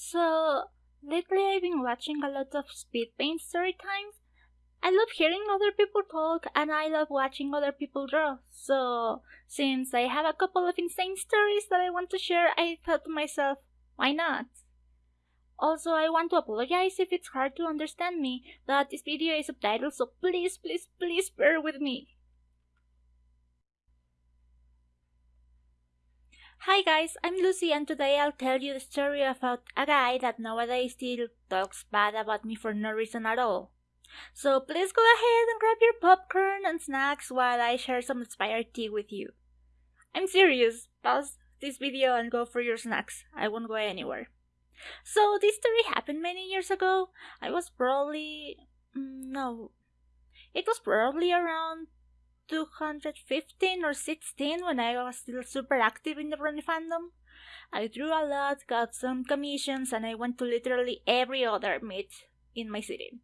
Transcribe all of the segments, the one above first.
So, lately I've been watching a lot of speed paint story times. I love hearing other people talk and I love watching other people draw. So, since I have a couple of insane stories that I want to share, I thought to myself, why not? Also, I want to apologize if it's hard to understand me, that this video is subtitled, so please, please, please bear with me. Hi guys, I'm Lucy and today I'll tell you the story about a guy that nowadays still talks bad about me for no reason at all. So please go ahead and grab your popcorn and snacks while I share some inspired tea with you. I'm serious, pause this video and go for your snacks, I won't go anywhere. So this story happened many years ago, I was probably... Mm, no, it was probably around 215 or 16 when I was still super active in the Brony fandom. I drew a lot, got some commissions, and I went to literally every other meet in my city.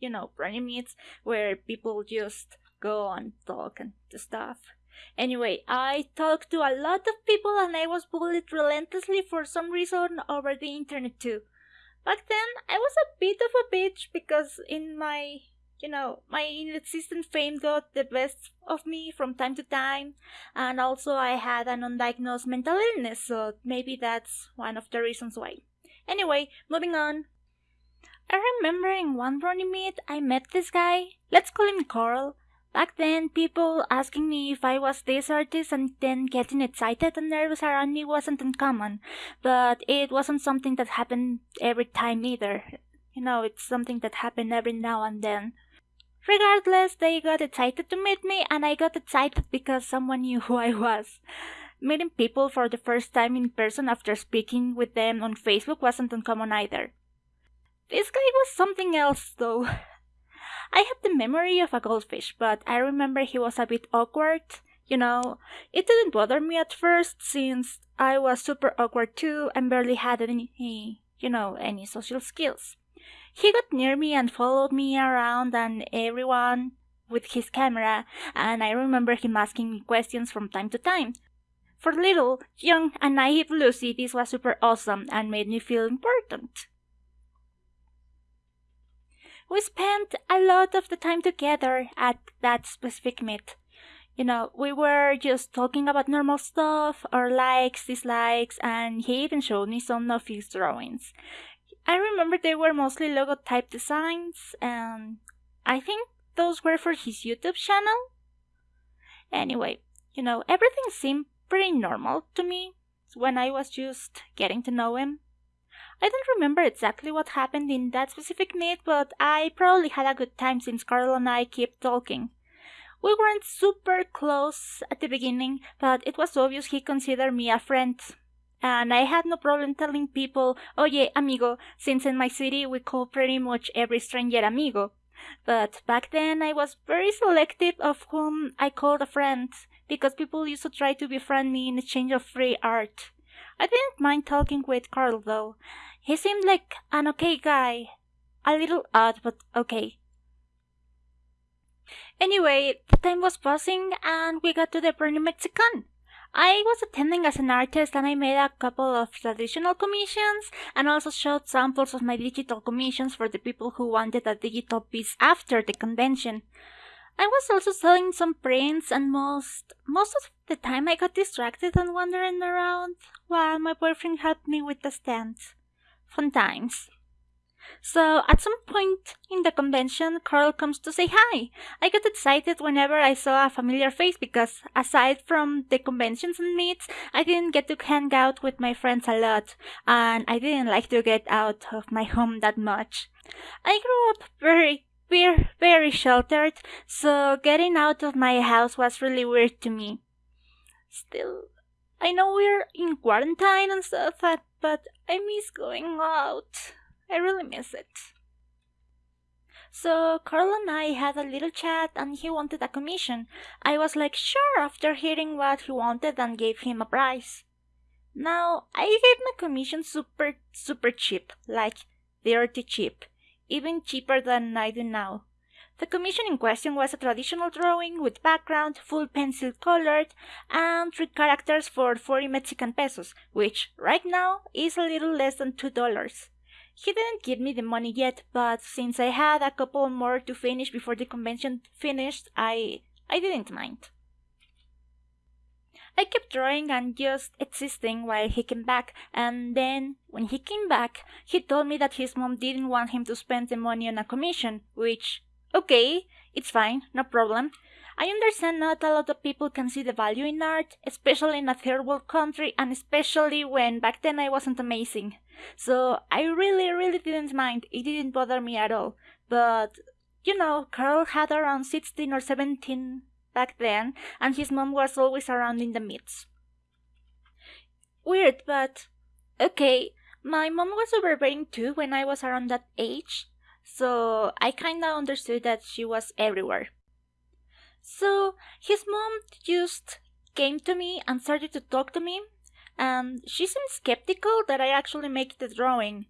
You know, Brony meets where people just go and talk and stuff. Anyway, I talked to a lot of people and I was bullied relentlessly for some reason over the internet too. Back then, I was a bit of a bitch because in my you know, my inexistent fame got the best of me from time to time, and also I had an undiagnosed mental illness, so maybe that's one of the reasons why. Anyway, moving on. I remember in one Brony meet I met this guy, let's call him Carl. Back then, people asking me if I was this artist and then getting excited and nervous around me wasn't uncommon, but it wasn't something that happened every time either. You know, it's something that happened every now and then. Regardless, they got excited to meet me, and I got excited because someone knew who I was. Meeting people for the first time in person after speaking with them on Facebook wasn't uncommon either. This guy was something else, though. I have the memory of a goldfish, but I remember he was a bit awkward. You know, it didn't bother me at first since I was super awkward too and barely had any, you know, any social skills. He got near me and followed me around and everyone with his camera, and I remember him asking me questions from time to time. For little, young, and naive Lucy, this was super awesome and made me feel important. We spent a lot of the time together at that specific meet. You know, we were just talking about normal stuff, our likes, dislikes, and he even showed me some of his drawings. I remember they were mostly logo type designs, and I think those were for his YouTube channel. Anyway, you know, everything seemed pretty normal to me when I was just getting to know him. I don't remember exactly what happened in that specific meet, but I probably had a good time since Carl and I kept talking. We weren't super close at the beginning, but it was obvious he considered me a friend, and I had no problem telling people, oye, amigo, since in my city we call pretty much every stranger amigo. But back then I was very selective of whom I called a friend, because people used to try to befriend me in exchange of free art. I didn't mind talking with Carl though. He seemed like an okay guy. A little odd, but okay. Anyway, the time was passing and we got to the Brony Mexicon. I was attending as an artist and I made a couple of traditional commissions and also showed samples of my digital commissions for the people who wanted a digital piece after the convention. I was also selling some prints and most most of the time I got distracted and wandering around while my boyfriend helped me with the stand. Fun times. So at some point in the convention, Carl comes to say hi. I got excited whenever I saw a familiar face because aside from the conventions and meets, I didn't get to hang out with my friends a lot and I didn't like to get out of my home that much. I grew up very very, very sheltered, so getting out of my house was really weird to me. Still, I know we're in quarantine and stuff, but I miss going out. I really miss it. So Carl and I had a little chat and he wanted a commission. I was like, sure, after hearing what he wanted and gave him a price. Now, I gave my commission super, super cheap, like dirty cheap, even cheaper than I do now. The commission in question was a traditional drawing with background, full pencil colored, and three characters for 40 Mexican pesos, which right now is a little less than $2. He didn't give me the money yet, but since I had a couple more to finish before the convention finished, I I didn't mind. I kept drawing and just existing while he came back, and then, when he came back, he told me that his mom didn't want him to spend the money on a commission, which, okay, it's fine, no problem. I understand not a lot of people can see the value in art, especially in a third world country, and especially when back then I wasn't amazing. So I really, really didn't mind. It didn't bother me at all. But, you know, Carl had around 16 or 17 back then, and his mom was always around in the midst. Weird, but okay. My mom was overbearing too when I was around that age, so I kinda understood that she was everywhere. So his mom just came to me and started to talk to me, and she seemed skeptical that I actually make the drawing.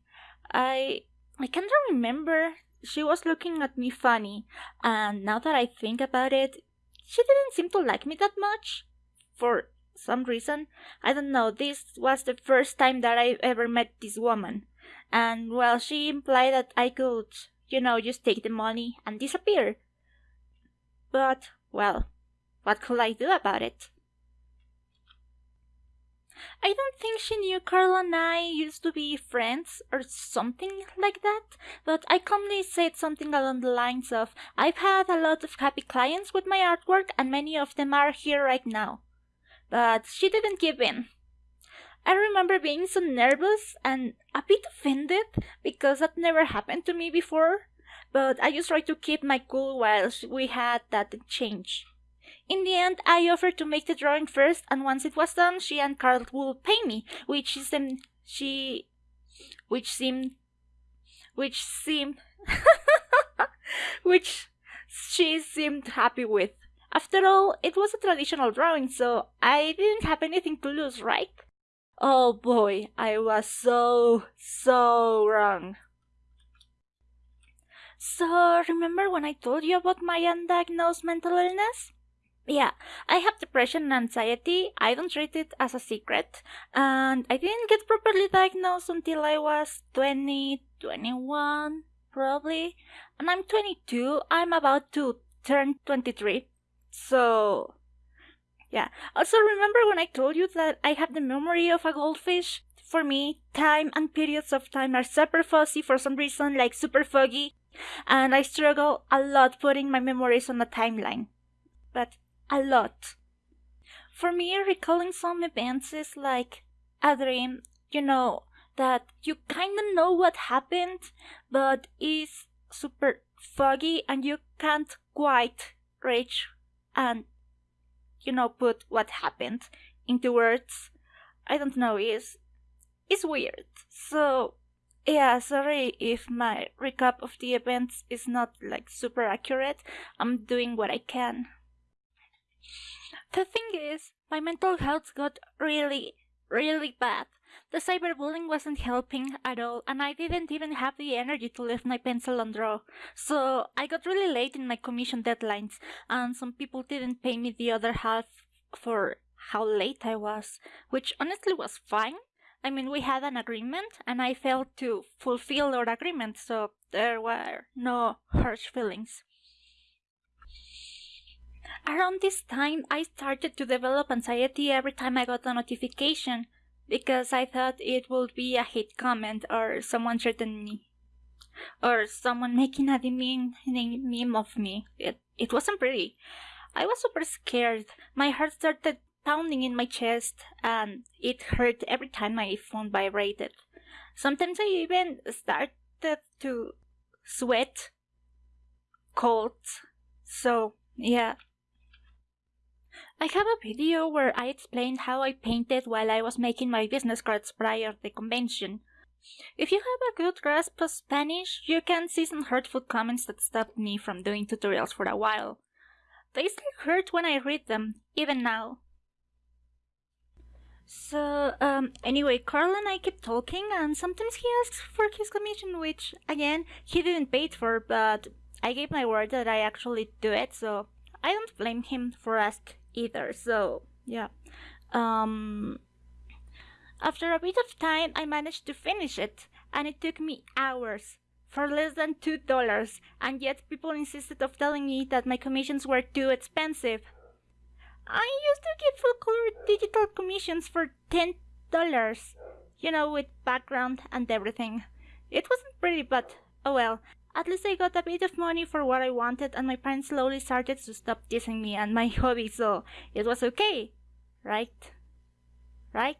I I can't remember. She was looking at me funny, and now that I think about it, she didn't seem to like me that much. For some reason. I don't know, this was the first time that I ever met this woman. And well, she implied that I could, you know, just take the money and disappear. But, well, what could I do about it? I don't think she knew Carl and I used to be friends or something like that, but I calmly said something along the lines of I've had a lot of happy clients with my artwork and many of them are here right now. But she didn't give in. I remember being so nervous and a bit offended because that never happened to me before, but I just tried to keep my cool while we had that change. In the end, I offered to make the drawing first, and once it was done, she and Carl would pay me, which is um, she, which seemed, which seemed, which she seemed happy with. After all, it was a traditional drawing, so I didn't have anything to lose, right? Oh boy, I was so, so wrong. So, remember when I told you about my undiagnosed mental illness? Yeah, I have depression and anxiety. I don't treat it as a secret. And I didn't get properly diagnosed until I was 20, 21, probably. And I'm 22. I'm about to turn 23. So, yeah. Also, remember when I told you that I have the memory of a goldfish? For me, time and periods of time are super fuzzy for some reason, like super foggy, and I struggle a lot putting my memories on a timeline. But a lot. For me, recalling some events is like a dream, you know, that you kind of know what happened, but is super foggy and you can't quite reach and, you know, put what happened into words. I don't know, is is weird. So, yeah, sorry if my recap of the events is not like super accurate. I'm doing what I can. The thing is, my mental health got really, really bad. The cyberbullying wasn't helping at all, and I didn't even have the energy to lift my pencil and draw. So I got really late in my commission deadlines, and some people didn't pay me the other half for how late I was, which honestly was fine. I mean, we had an agreement, and I failed to fulfill our agreement, so there were no harsh feelings. Around this time, I started to develop anxiety every time I got a notification because I thought it would be a hate comment or someone threatening me or someone making a demeaning meme of me. It, it wasn't pretty. I was super scared. My heart started pounding in my chest and it hurt every time my phone vibrated. Sometimes I even started to sweat cold. So, yeah, I have a video where I explained how I painted while I was making my business cards prior to the convention. If you have a good grasp of Spanish, you can see some hurtful comments that stopped me from doing tutorials for a while. They still hurt when I read them, even now. So, um, anyway, Carl and I kept talking, and sometimes he asks for his commission, which, again, he didn't pay it for, but I gave my word that I actually do it, so I don't blame him for ask either. So yeah. Um, after a bit of time, I managed to finish it, and it took me hours for less than two dollars, and yet people insisted of telling me that my commissions were too expensive. I used to give full color digital commissions for ten dollars, you know, with background and everything. It wasn't pretty, but oh well. At least I got a bit of money for what I wanted, and my parents slowly started to stop teasing me and my hobby, so it was okay. Right? Right?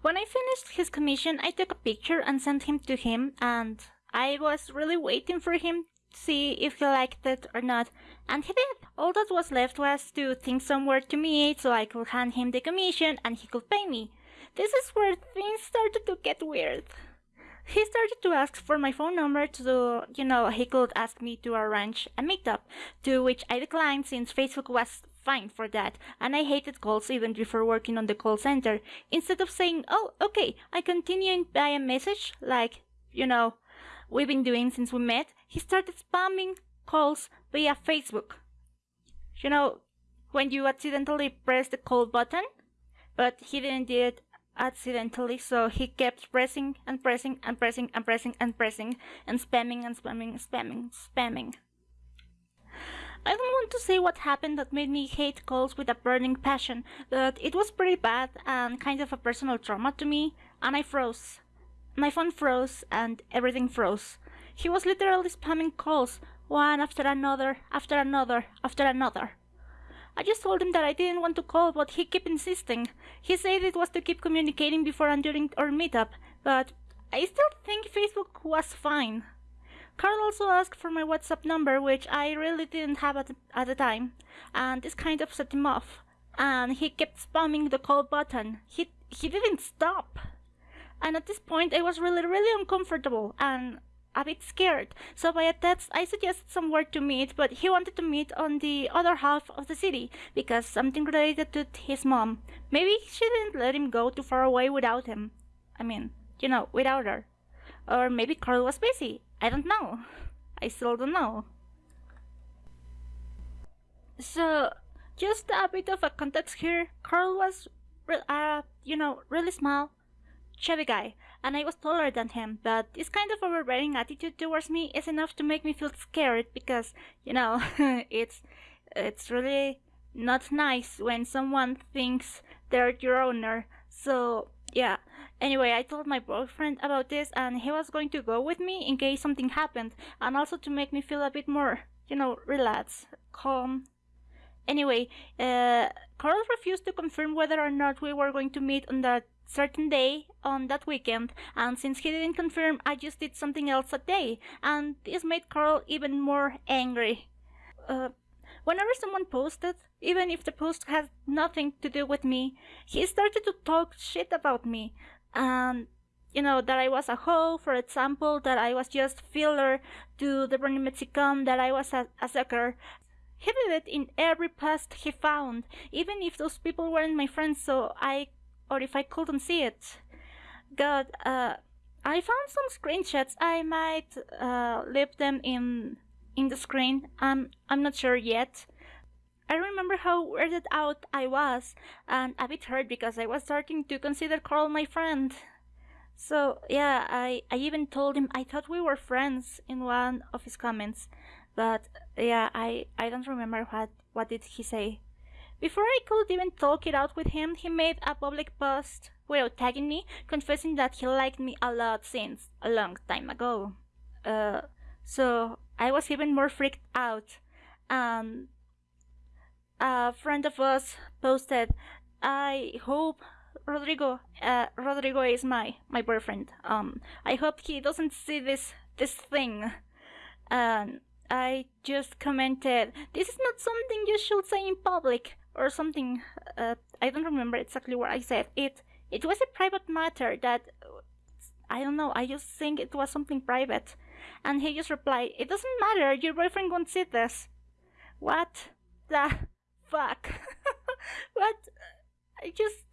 When I finished his commission, I took a picture and sent him to him, and I was really waiting for him see if he liked it or not, and he did. All that was left was to think somewhere to meet so I could hand him the commission and he could pay me. This is where things started to get weird. He started to ask for my phone number to, you know, he could ask me to arrange a meetup, to which I declined since Facebook was fine for that, and I hated calls even before working on the call center. Instead of saying, oh, okay, I continue by a message, like, you know, we've been doing since we met, he started spamming calls via Facebook. You know, when you accidentally press the call button, but he didn't do it accidentally, so he kept pressing and pressing and pressing and pressing and pressing and spamming and spamming, and spamming, spamming. I don't want to say what happened that made me hate calls with a burning passion, but it was pretty bad and kind of a personal trauma to me, and I froze. My phone froze and everything froze. He was literally spamming calls, one after another, after another, after another. I just told him that I didn't want to call, but he kept insisting. He said it was to keep communicating before and during our meetup, but I still think Facebook was fine. Carl also asked for my WhatsApp number, which I really didn't have at the, at the time, and this kind of set him off. And he kept spamming the call button. He he didn't stop. And at this point, I was really really uncomfortable, and a bit scared, so by a text I suggested somewhere to meet, but he wanted to meet on the other half of the city because something related to his mom. Maybe she didn't let him go too far away without him. I mean, you know, without her. Or maybe Carl was busy. I don't know. I still don't know. So, just a bit of a context here. Carl was, uh, you know, really small, chubby guy and I was taller than him, but this kind of overbearing attitude towards me is enough to make me feel scared because, you know, it's it's really not nice when someone thinks they're your owner. So, yeah. Anyway, I told my boyfriend about this and he was going to go with me in case something happened and also to make me feel a bit more, you know, relaxed, calm. Anyway, uh, Carl refused to confirm whether or not we were going to meet on that certain day on that weekend, and since he didn't confirm, I just did something else that day, and this made Carl even more angry. Uh, whenever someone posted, even if the post had nothing to do with me, he started to talk shit about me, and you know that I was a hoe, for example, that I was just filler to the Brony Mexicon, that I was a, a sucker. He did it in every post he found, even if those people weren't my friends, so I or if I couldn't see it. God, uh, I found some screenshots. I might uh, leave them in in the screen. I'm I'm not sure yet. I remember how weirded out I was and a bit hurt because I was starting to consider Carl my friend. So yeah, I, I even told him I thought we were friends in one of his comments. But yeah, I, I don't remember what what did he say. Before I could even talk it out with him, he made a public post without tagging me, confessing that he liked me a lot since a long time ago. Uh, so I was even more freaked out. And a friend of us posted, I hope Rodrigo, uh, Rodrigo is my, my boyfriend. Um, I hope he doesn't see this, this thing. And I just commented, this is not something you should say in public or something. Uh, I don't remember exactly what I said. It it was a private matter that I don't know. I just think it was something private, and he just replied, "It doesn't matter. Your boyfriend won't see this." What the fuck? what? I just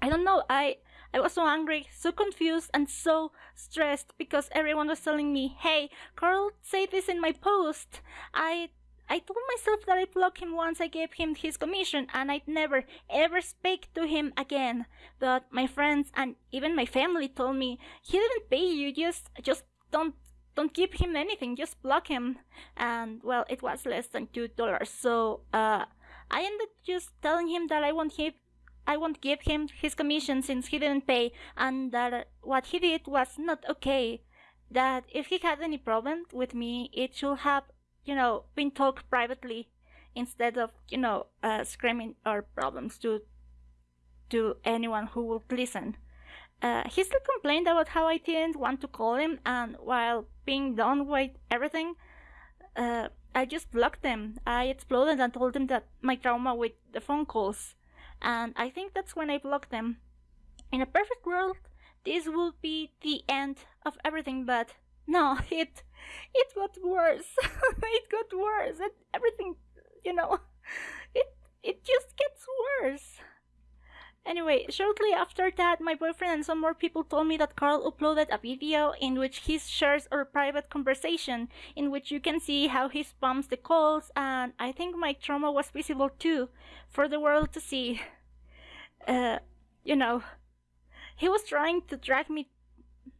I don't know. I I was so angry, so confused, and so stressed because everyone was telling me, hey, Carl say this in my post. I I told myself that I'd block him once I gave him his commission and I'd never ever speak to him again. But my friends and even my family told me he didn't pay you, just just don't don't give him anything, just block him. And well, it was less than two dollars. So uh, I ended just telling him that I won't give I won't give him his commission since he didn't pay, and that what he did was not okay. That if he had any problem with me, it should have you know, been talked privately instead of, you know, uh, screaming our problems to to anyone who would listen. Uh, he still complained about how I didn't want to call him, and while being done with everything, uh, I just blocked him. I exploded and told him that my trauma with the phone calls, and I think that's when I blocked him. In a perfect world, this would be the end of everything, but no, it it got worse. it got worse. And everything, you know, it it just gets worse. Anyway, shortly after that, my boyfriend and some more people told me that Carl uploaded a video in which he shares our private conversation, in which you can see how he spams the calls, and I think my trauma was visible too, for the world to see. Uh, you know, he was trying to drag me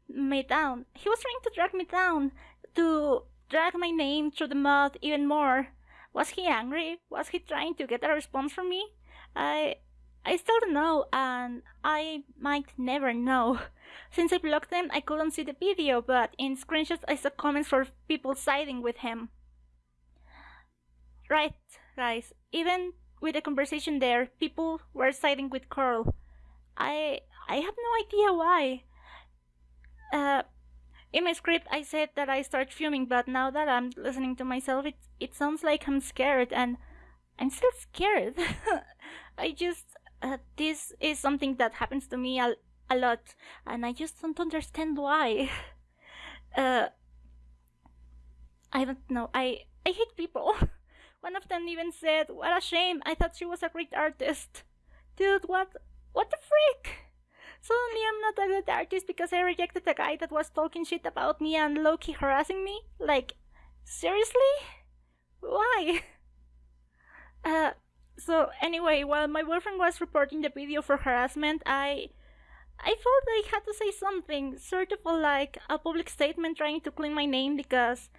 me down. He was trying to drag me down, to drag my name through the mud even more. Was he angry? Was he trying to get a response from me? I I still don't know, and I might never know. Since I blocked them, I couldn't see the video, but in screenshots I saw comments for people siding with him. Right, guys, even with the conversation there, people were siding with Carl. I I have no idea why. Uh, in my script, I said that I start fuming, but now that I'm listening to myself, it it sounds like I'm scared, and I'm still scared. I just uh, this is something that happens to me a, a lot, and I just don't understand why. Uh, I don't know. I I hate people. One of them even said, "What a shame! I thought she was a great artist." Dude, what what the freak? Suddenly I'm not a good artist because I rejected a guy that was talking shit about me and low-key harassing me? Like, seriously? Why? Uh, so anyway, while my boyfriend was reporting the video for harassment, I I felt I had to say something, sort of like a public statement trying to clean my name because,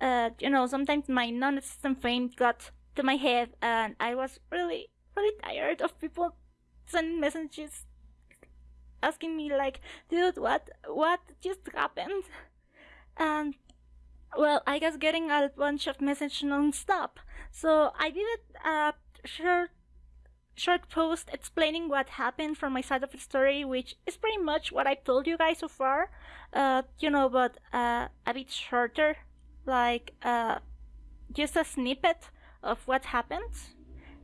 uh, you know, sometimes my non-existent fame got to my head and I was really, really tired of people sending messages asking me like, dude, what what just happened? And well, I was getting a bunch of messages non-stop. So I did a short short post explaining what happened from my side of the story, which is pretty much what I told you guys so far. Uh, you know, but uh, a bit shorter, like uh, just a snippet of what happened.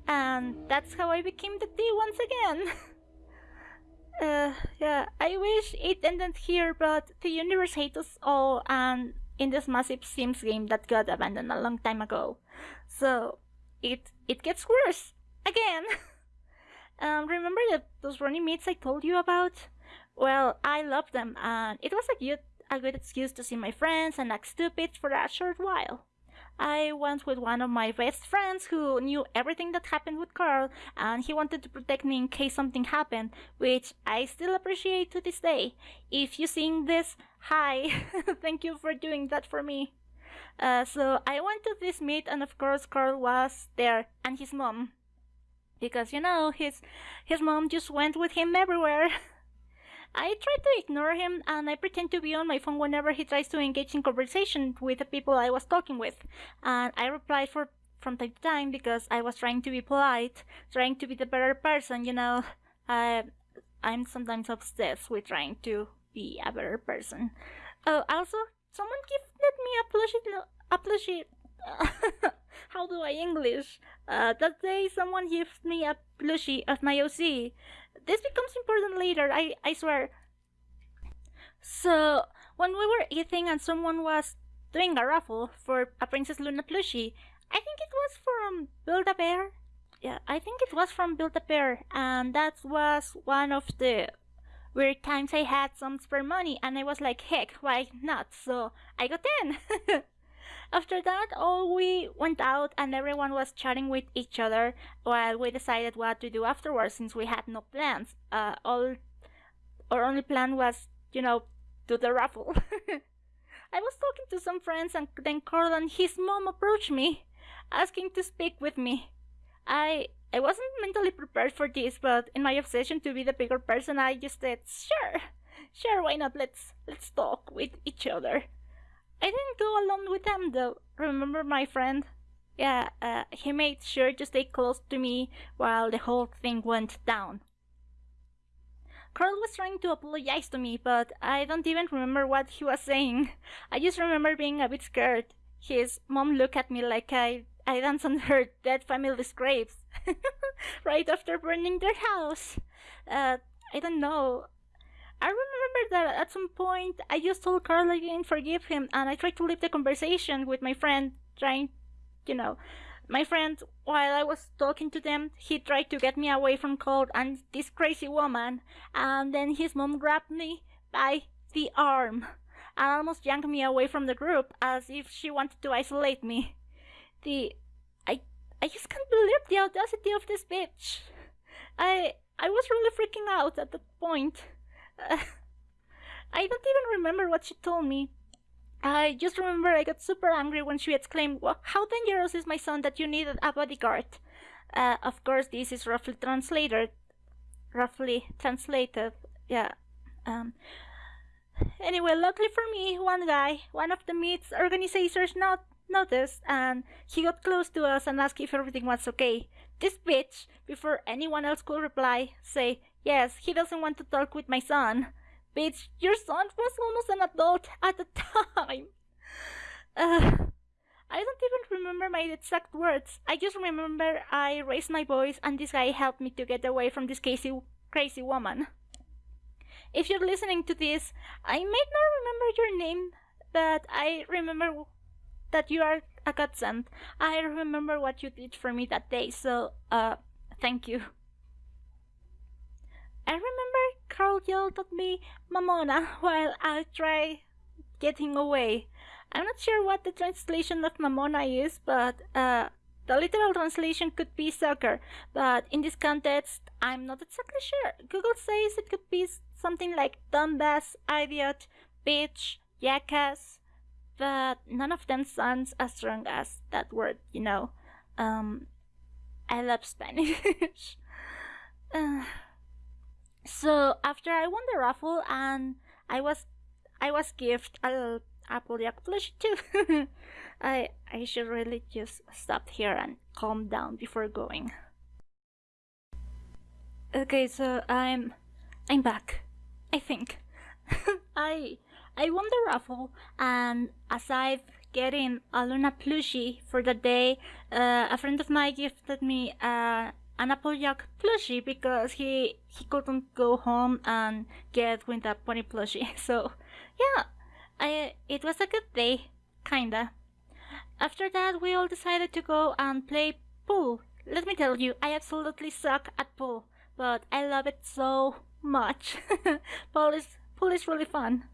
And that's how I became the T once again. Uh, yeah, I wish it ended here, but the universe hates us all, and in this massive Sims game that got abandoned a long time ago. So, it it gets worse again. um, remember that those Brony meets I told you about? Well, I love them, and it was a good a good excuse to see my friends and act stupid for a short while. I went with one of my best friends who knew everything that happened with Carl, and he wanted to protect me in case something happened, which I still appreciate to this day. If you sing this, hi, thank you for doing that for me. Uh, so I went to this meet, and of course Carl was there, and his mom, because you know his his mom just went with him everywhere. I try to ignore him and I pretend to be on my phone whenever he tries to engage in conversation with the people I was talking with. And I reply for from time to time because I was trying to be polite, trying to be the better person, you know. I I'm sometimes obsessed with trying to be a better person. Oh, also, someone gifted me a plushie, a plushie. how do I English? Uh, that day, someone gifted me a plushie of my OC this becomes important later, I, I swear. So, when we were eating and someone was doing a raffle for a Princess Luna plushie, I think it was from Build a Bear. Yeah, I think it was from Build a Bear, and that was one of the weird times I had some spare money and I was like, heck, why not? So I got in. After that, all we went out and everyone was chatting with each other while we decided what to do afterwards since we had no plans. Uh, all our only plan was, you know, do the raffle. I was talking to some friends and then Carl and his mom approached me, asking to speak with me. I I wasn't mentally prepared for this, but in my obsession to be the bigger person, I just said, "Sure, sure, why not? Let's let's talk with each other." I didn't go alone with them though. Remember my friend? Yeah, uh, he made sure to stay close to me while the whole thing went down. Carl was trying to apologize to me, but I don't even remember what he was saying. I just remember being a bit scared. His mom looked at me like I I danced on her dead family's graves right after burning their house. Uh, I don't know. I remember that at some point I just told Carl didn't forgive him, and I tried to leave the conversation with my friend, trying, you know, my friend. While I was talking to them, he tried to get me away from Carl and this crazy woman, and then his mom grabbed me by the arm and almost yanked me away from the group as if she wanted to isolate me. The I I just can't believe the audacity of this bitch. I I was really freaking out at that point. I don't even remember what she told me. I just remember I got super angry when she exclaimed, well, How dangerous is my son that you needed a bodyguard? Uh, of course, this is roughly translated. Roughly translated, yeah. Um, anyway, luckily for me, one guy, one of the meet's organizers, not noticed and he got close to us and asked if everything was okay. This bitch, before anyone else could reply, say, Yes, he doesn't want to talk with my son. Bitch, your son was almost an adult at the time. Uh, I don't even remember my exact words. I just remember I raised my voice and this guy helped me to get away from this crazy, crazy woman. If you're listening to this, I may not remember your name, but I remember that you are a godsend. I remember what you did for me that day, so, uh, thank you. I remember Carl yelled at me, Mamona, while I tried getting away. I'm not sure what the translation of Mamona is, but uh, the literal translation could be sucker. But in this context, I'm not exactly sure. Google says it could be something like dumbass, idiot, bitch, jackass, but none of them sounds as strong as that word, you know. Um, I love Spanish. uh, so after I won the raffle and I was I was gifted a Applejack plush too. I I should really just stop here and calm down before going. Okay, so I'm I'm back. I think. I I won the raffle and as I've getting a Luna plushie for the day, uh, a friend of mine gifted me uh, an Applejack plushie because he he couldn't go home and get with a pony plushie. So yeah, I it was a good day, kinda. After that, we all decided to go and play pool. Let me tell you, I absolutely suck at pool, but I love it so much. pool is pool is really fun.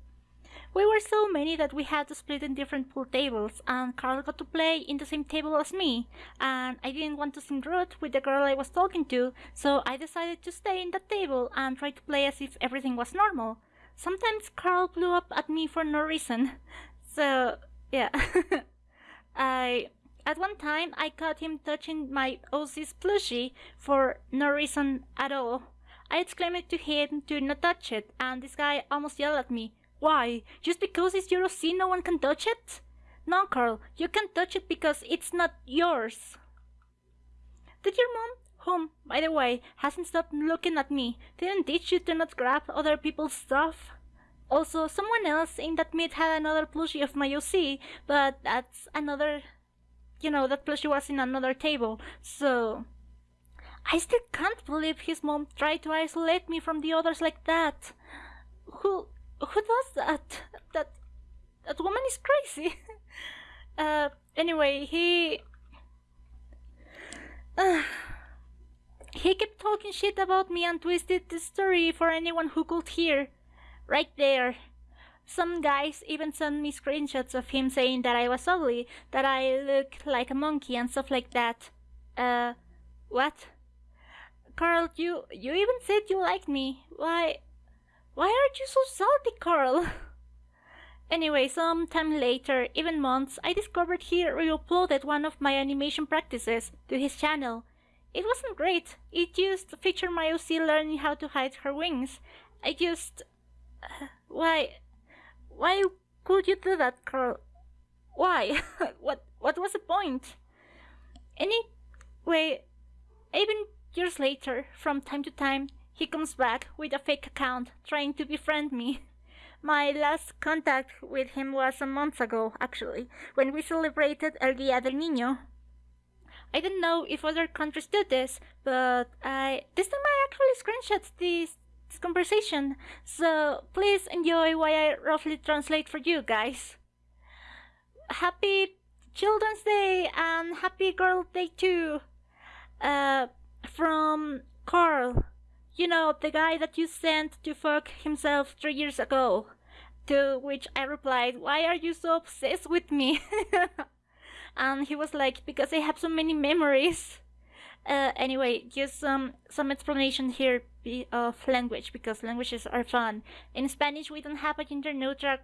We were so many that we had to split in different pool tables, and Carl got to play in the same table as me, and I didn't want to seem rude with the girl I was talking to, so I decided to stay in that table and try to play as if everything was normal. Sometimes Carl blew up at me for no reason, so yeah. I at one time I caught him touching my OC's plushie for no reason at all. I exclaimed to him to not touch it, and this guy almost yelled at me, why? Just because it's your OC no one can touch it? No, Carl, you can't touch it because it's not yours. Did your mom, whom, by the way, hasn't stopped looking at me, didn't teach you to not grab other people's stuff? Also, someone else in that meet had another plushie of my OC, but that's another... You know, that plushie was in another table, so... I still can't believe his mom tried to isolate me from the others like that. Who who does that? That that woman is crazy. uh, anyway, he. Uh, he kept talking shit about me and twisted the story for anyone who could hear. Right there. Some guys even sent me screenshots of him saying that I was ugly, that I look like a monkey and stuff like that. Uh, what? Carl, you you even said you liked me. Why why aren't you so salty, Carl? Anyway, some time later, even months, I discovered he re-uploaded one of my animation practices to his channel. It wasn't great. It just featured my OC learning how to hide her wings. I just... Uh, why... Why could you do that, Carl? Why? what What was the point? Anyway, even years later, from time to time, he comes back with a fake account trying to befriend me. My last contact with him was a month ago, actually, when we celebrated El Día del Niño. I don't know if other countries do this, but I this time I actually screenshot this, this conversation, so please enjoy while I roughly translate for you guys. Happy Children's Day and Happy Girl Day too. Uh, from Carl. You know, the guy that you sent to fuck himself three years ago. To which I replied, Why are you so obsessed with me? and he was like, Because I have so many memories. Uh, anyway, just some some explanation here of language because languages are fun. In Spanish, we don't have a gender neutral.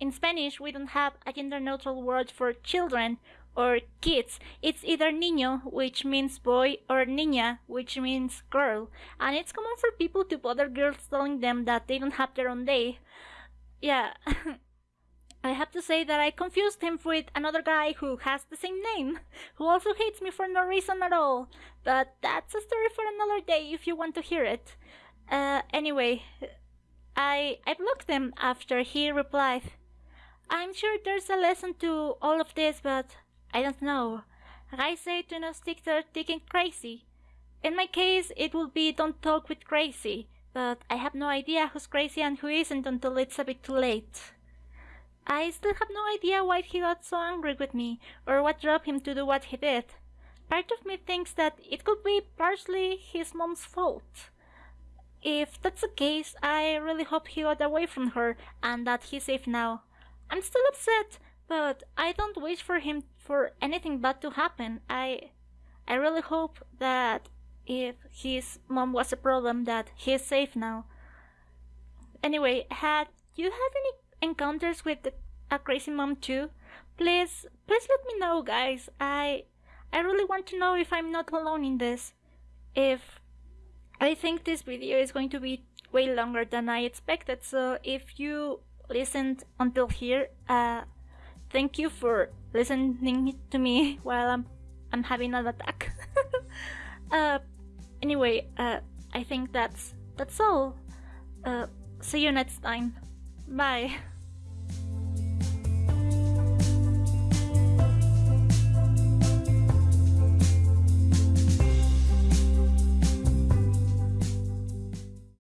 In Spanish, we don't have a gender neutral word for children or kids. It's either niño, which means boy, or niña, which means girl. And it's common for people to bother girls telling them that they don't have their own day. Yeah. I have to say that I confused him with another guy who has the same name, who also hates me for no reason at all. But that's a story for another day if you want to hear it. Uh, anyway, I I blocked him after he replied, "I'm sure there's a lesson to all of this, but I don't know. I say to not stick to thinking crazy. In my case, it would be don't talk with crazy, but I have no idea who's crazy and who isn't until it's a bit too late. I still have no idea why he got so angry with me, or what drove him to do what he did. Part of me thinks that it could be partially his mom's fault. If that's the case, I really hope he got away from her and that he's safe now. I'm still upset, but I don't wish for him for anything bad to happen. I I really hope that if his mom was a problem that he's safe now. Anyway, had you had any encounters with a crazy mom too? Please please let me know guys. I I really want to know if I'm not alone in this. If I think this video is going to be way longer than I expected, so if you listened until here, uh thank you for listening to me while I'm I'm having an attack. uh, anyway, uh, I think that's that's all. Uh, see you next time. Bye.